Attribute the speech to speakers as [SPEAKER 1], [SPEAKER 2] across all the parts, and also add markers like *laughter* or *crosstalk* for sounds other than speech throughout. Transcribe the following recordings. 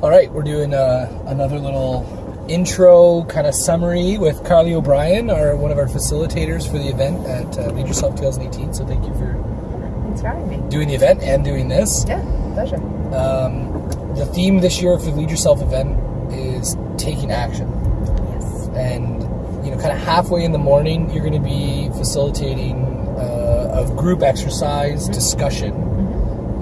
[SPEAKER 1] All right, we're doing uh, another little intro kind of summary with Carly O'Brien, our one of our facilitators for the event at uh, Lead Yourself 2018. So thank you for
[SPEAKER 2] Thanks for having me.
[SPEAKER 1] doing the event and doing this.
[SPEAKER 2] Yeah, pleasure.
[SPEAKER 1] Um, the theme this year for the Lead Yourself event is taking action.
[SPEAKER 2] Yes.
[SPEAKER 1] and you know kind of halfway in the morning you're going to be facilitating uh, a group exercise discussion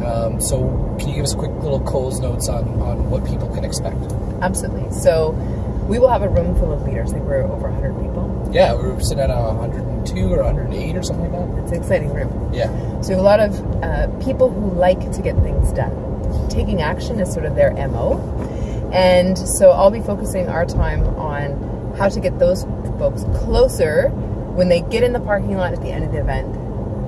[SPEAKER 1] um, so can you give us a quick little Coles notes on, on what people can expect
[SPEAKER 2] Absolutely. So we will have a room full of leaders. I think we're over 100 people.
[SPEAKER 1] yeah we're sitting at 102 or 108 or something like that
[SPEAKER 2] It's an exciting room.
[SPEAKER 1] yeah
[SPEAKER 2] So a lot of uh, people who like to get things done. Taking action is sort of their MO. And so I'll be focusing our time on how to get those folks closer when they get in the parking lot at the end of the event,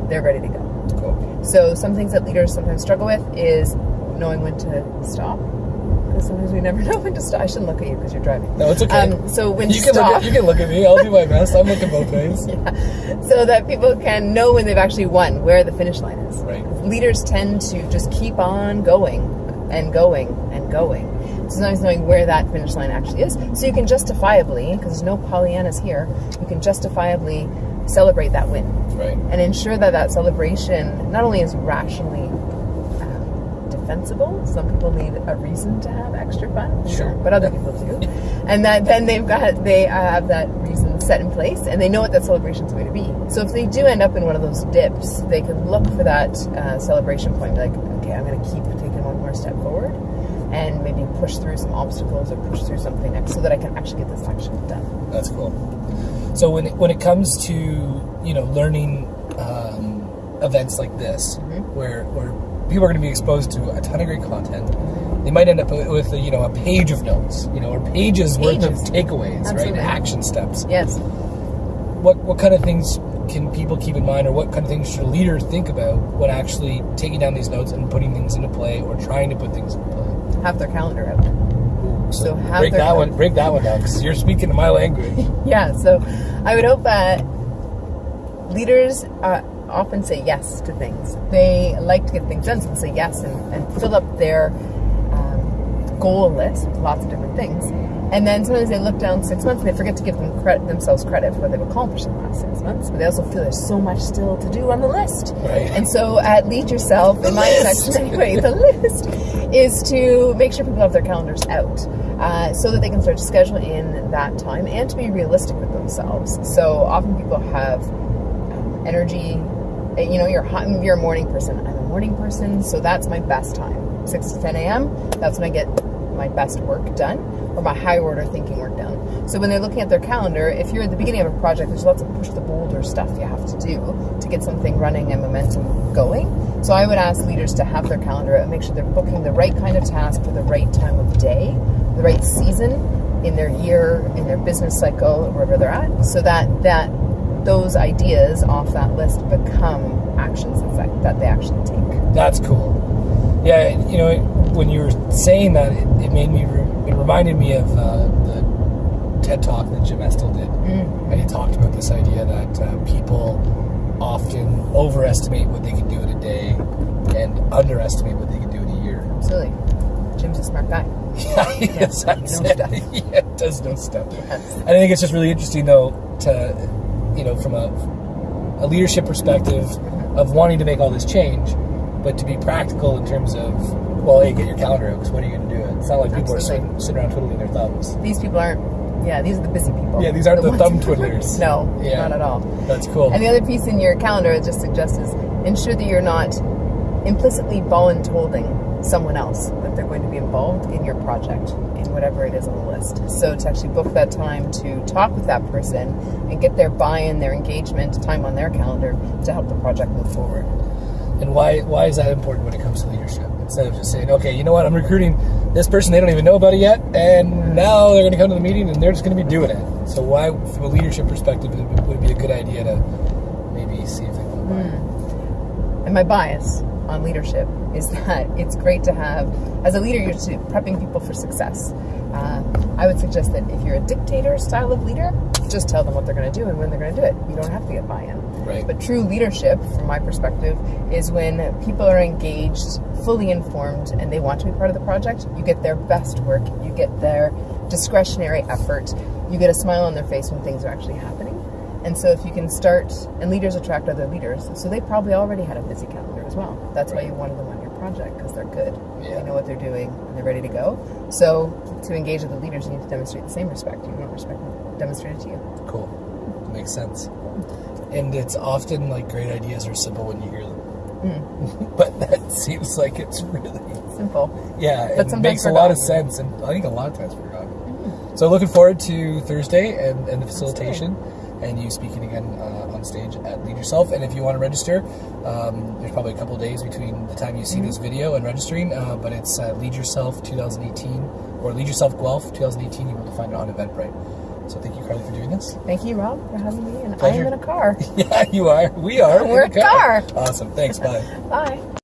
[SPEAKER 2] they're ready to go.
[SPEAKER 1] cool
[SPEAKER 2] So some things that leaders sometimes struggle with is knowing when to stop. Because sometimes we never *laughs* know when to stop. I shouldn't look at you because you're driving.
[SPEAKER 1] no it's okay
[SPEAKER 2] Um, so when
[SPEAKER 1] you
[SPEAKER 2] to
[SPEAKER 1] can, look
[SPEAKER 2] stop,
[SPEAKER 1] at, you can look at me I'll do my best I'm looking both *laughs* ways yeah.
[SPEAKER 2] so that people can know when they've actually won, where the finish line is.
[SPEAKER 1] right
[SPEAKER 2] Leaders tend to just keep on going and going and going. Sometimes knowing where that finish line actually is, so you can justifiably, because there's no Pollyannas here, you can justifiably celebrate that win.
[SPEAKER 1] right
[SPEAKER 2] and ensure that that celebration not only is rationally um, defensible, some people need a reason to have extra fun,
[SPEAKER 1] Sure.
[SPEAKER 2] but other people do, and that then they've got they have that reason set in place, and they know what that celebration is going to be. So if they do end up in one of those dips, they can look for that uh, celebration point, like, okay, I'm going to keep taking one more step forward. And maybe push through some obstacles or push through something next so that I can actually get this action done.
[SPEAKER 1] That's cool. So when it, when it comes to you know learning um, events like this,
[SPEAKER 2] Mm-hmm.
[SPEAKER 1] where where people are going to be exposed to a ton of great content, they might end up with a, you know a page of notes, you know, or pages, worth of takeaways,
[SPEAKER 2] Absolutely.
[SPEAKER 1] right? Action steps.
[SPEAKER 2] Yes.
[SPEAKER 1] What what kind of things can people keep in mind, or what kind of things should leaders think about when actually taking down these notes and putting things into play, or trying to put things into play?
[SPEAKER 2] Have their calendar out.
[SPEAKER 1] So,
[SPEAKER 2] So have
[SPEAKER 1] break that one, break that one down, because you're speaking to my language. *laughs*
[SPEAKER 2] Yeah, so I would hope that leaders uh, often say yes to things. They like to get things done, so they say yes and, and fill up their goal list with lots of different things. And then sometimes they look down six months and they forget to give them credit, themselves credit for what they've accomplished in the last six months. But they also feel there's so much still to do on the list.
[SPEAKER 1] Right.
[SPEAKER 2] And so at Lead Yourself, in my
[SPEAKER 1] list.
[SPEAKER 2] section *laughs* anyway, the list is to make sure people have their calendars out uh, so that they can start to schedule in that time and to be realistic with themselves. So often people have um, energy. uh, You know, you're hot, you're a morning person. I'm a morning person, so that's my best time. Six to ten a.m. That's when I get my best work done or my high order thinking work done. So when they're looking at their calendar, if you're at the beginning of a project, there's lots of push the boulder stuff you have to do to get something running and momentum going. So I would ask leaders to have their calendar and make sure they're booking the right kind of task for the right time of day, the right season in their year, in their business cycle, wherever they're at, so that that those ideas off that list become actions that, that they actually take.
[SPEAKER 1] That's cool. Yeah, you know, when you were saying that, it, it made me, re- it reminded me of uh, the TED talk that Jim Estill did.
[SPEAKER 2] Mm.
[SPEAKER 1] And he talked about this idea that uh, people often overestimate what they can do in a day and underestimate what they can do in a year.
[SPEAKER 2] Absolutely. Jim's a smart guy. *laughs*
[SPEAKER 1] Yeah,
[SPEAKER 2] he
[SPEAKER 1] that's
[SPEAKER 2] knows
[SPEAKER 1] it.
[SPEAKER 2] stuff. *laughs*
[SPEAKER 1] Yeah, does know stuff.
[SPEAKER 2] Yes.
[SPEAKER 1] And I think it's just really interesting, though, to you know, from a, a leadership perspective of wanting to make all this change, but to be practical in terms of, well, hey, get your calendar out because when are you going to do it? It's not like people are sitting, sitting around twiddling their thumbs.
[SPEAKER 2] These people aren't. Yeah, these are the busy people.
[SPEAKER 1] Yeah, these aren't the
[SPEAKER 2] ones-
[SPEAKER 1] thumb twiddlers.
[SPEAKER 2] no,
[SPEAKER 1] Yeah.
[SPEAKER 2] not at all.
[SPEAKER 1] That's cool.
[SPEAKER 2] And the other piece in your calendar I just suggests is ensure that you're not implicitly voluntolding someone else that they're going to be involved in your project in whatever it is on the list. So to actually book that time to talk with that person and get their buy-in, their engagement, time on their calendar to help the project move forward.
[SPEAKER 1] And why why is that important when it comes to leadership? Instead of just saying, okay, you know what, I'm recruiting this person, they don't even know about it yet, and now they're going to come to the meeting and they're just going to be doing it. So why, from a leadership perspective, it would- be a good idea to maybe see if they want to buy it?
[SPEAKER 2] And my bias on leadership is *laughs* that it's great to have, as a leader, you're prepping people for success. Uh, I would suggest that if you're a dictator style of leader, just tell them what they're going to do and when they're going to do it. You don't have to get buy-in.
[SPEAKER 1] Right.
[SPEAKER 2] But true leadership, from my perspective, is when people are engaged, fully informed, and they want to be part of the project. You get their best work. You get their discretionary effort. You get a smile on their face when things are actually happening. And so, if you can start, and leaders attract other leaders, so they probably already had a busy calendar as well. That's why you wanted them on your project because they're good.
[SPEAKER 1] Yeah.
[SPEAKER 2] They know what they're doing and they're ready to go. So, to engage with the leaders, you need to demonstrate the same respect. You want respect demonstrated to you.
[SPEAKER 1] Cool. Makes sense. And it's often like great ideas are simple when you hear them.
[SPEAKER 2] Hmm. *laughs*
[SPEAKER 1] but that seems like it's really,
[SPEAKER 2] Simple.
[SPEAKER 1] yeah,
[SPEAKER 2] But
[SPEAKER 1] it makes a lot of sense. And I think a lot of times forgotten. So looking forward to Thursday and, and the facilitation and you speaking again uh, on stage at Lead Yourself. And if you want to register, um, there's probably a couple days between the time you see this video and registering, uh, but it's uh, Lead Yourself 2018 or Lead Yourself Guelph 2018. You'll be able to find it on Eventbrite. So thank you, Carly, for doing this.
[SPEAKER 2] Thank you, Rob, for having me. And I am in a car. *laughs*
[SPEAKER 1] Yeah, you are. We are.
[SPEAKER 2] We're
[SPEAKER 1] the
[SPEAKER 2] a car.
[SPEAKER 1] Awesome. Thanks. Bye. *laughs*
[SPEAKER 2] Bye.